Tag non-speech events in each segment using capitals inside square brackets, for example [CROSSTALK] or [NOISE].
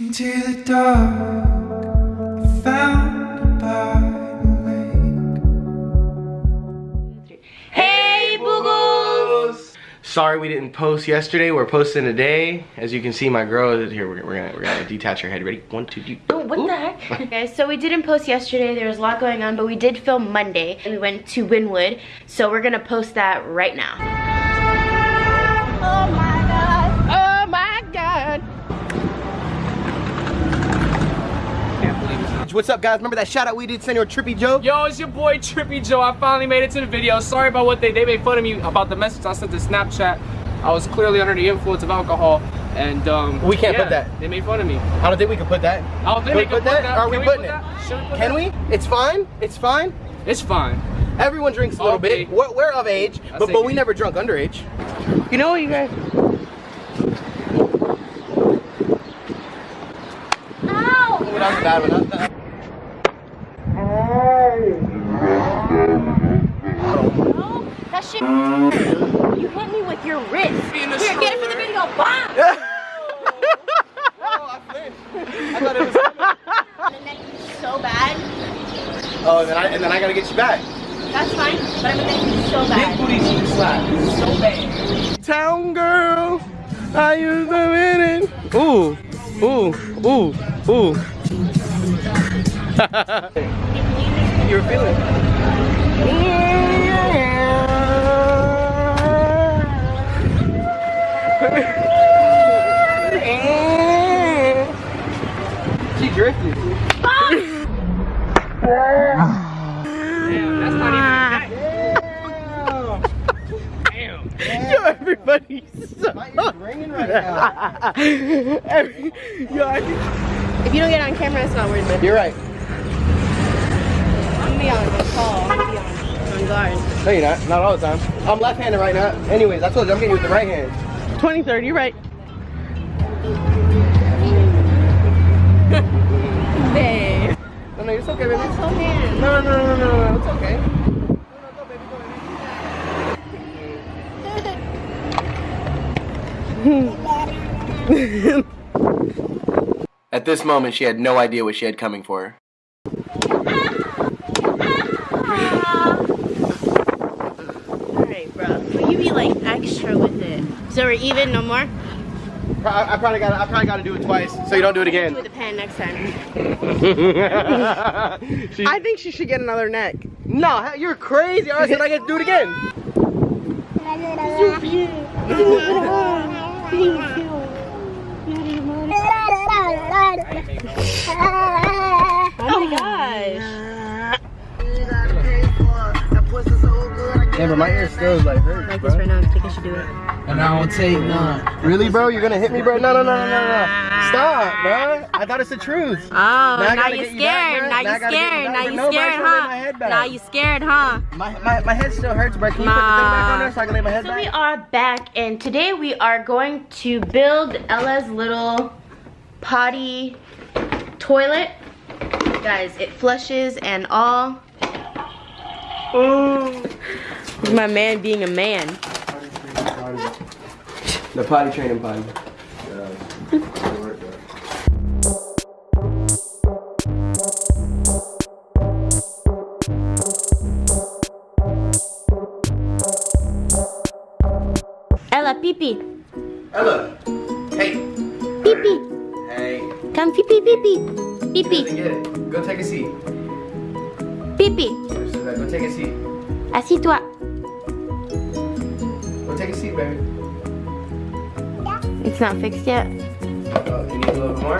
into the dark. Found by the lake. Hey, Boogles! Sorry we didn't post yesterday. We're posting today. As you can see, my girl is here. We're, we're gonna we're gonna detach her head. Ready? One, two, three. Oh, what the heck? [LAUGHS] Guys, so we didn't post yesterday. There was a lot going on, but we did film Monday. And we went to Wynwood, So we're gonna post that right now. What's up, guys? Remember that shout out we did send your Trippy Joe? Yo, it's your boy Trippy Joe. I finally made it to the video. Sorry about what they they made fun of me about the message I sent to Snapchat. I was clearly under the influence of alcohol, and um, We can't yeah, put that. They made fun of me. I don't think we can put that. I don't think Can we they put can that? put that. Are we Can putting put it? that? Should we put Can that? we? It's fine. It's fine. It's fine. Everyone drinks a little Okay. bit. We're, we're of age, I but, but we we. never drunk underage. You know what, you guys? Ow! Oh, that was a bad one. That- that- No, that shit. You hit me with your wrist. Here, get it for the video. Bam! [LAUGHS] Oh, I flinched. I thought it was. And then you so bad. Oh, and then I and then I gotta get you back. That's fine, but I'm gonna make you so bad. Big bad. booty cheek slap. So bad. Town girl, I used to win it. Ooh, ooh, ooh, ooh. [LAUGHS] you were feeling it. She drifted. Damn, that's not even. Damn. Yo, everybody's so. My ear's ringing right now. [LAUGHS] Every, yo, I think- If you don't get on camera, it's not worth it. You're right. I'm gonna be on call. I'm gonna be on, on guard. No, you're not. Not all the time. I'm left-handed right now. Anyways, I told you I'm getting you with the right hand. 20, 30, you're right. Babe. No, no, it's okay, baby. That's so man. No, no, no, no, no, no, it's okay. No, no, go, baby, go, baby. At this moment, she had no idea what she had coming for her. Alright, bro. Will you be like extra with it? So we're even, no more? I, I probably got I probably got to do it twice, so you don't do it again. with the pen next time. [LAUGHS] She- I think she should get another neck. no, you're crazy. I said I get to do it again. [LAUGHS] [LAUGHS] Yeah, but my ear still is like hurt, Like this right now, I think I should do it. And I don't take none. Really, bro? You're gonna hit me, bro? No, no, no, no, no, no. Stop, bro. I thought it's the truth. Oh, I now, you're get you back, scared. now Now you're gotta get you scared. back, Now you're nobody's scared, gonna lay my huh? Now you scared, huh? My, my, my head still hurts, bro. Can you put the thing back on there so I can lay my head So we are back, and today we are going to build Ella's little potty toilet. Guys, it flushes and all. My man being a man. The potty training potty. Ella, pee pee. Ella. Hey. Pee pee. Hey. Come pee pee pee pee. Pee pee. Go take a seat. Pee pee. Go take a seat. Assis-toi. Go take a seat, baby. It's not fixed yet. Uh, you need a little more?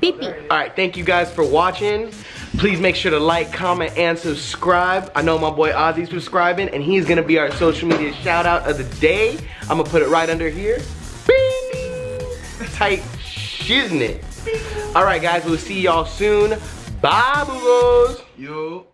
Pee pee. All right, thank you guys for watching. Please make sure to like, comment, and subscribe. I know my boy Ozzy's subscribing, and he's gonna be our social media shout out of the day. I'm gonna put it right under here. Bing! Tight shiznit. All right, guys, we'll see y'all soon. Bye, boogos. Yo.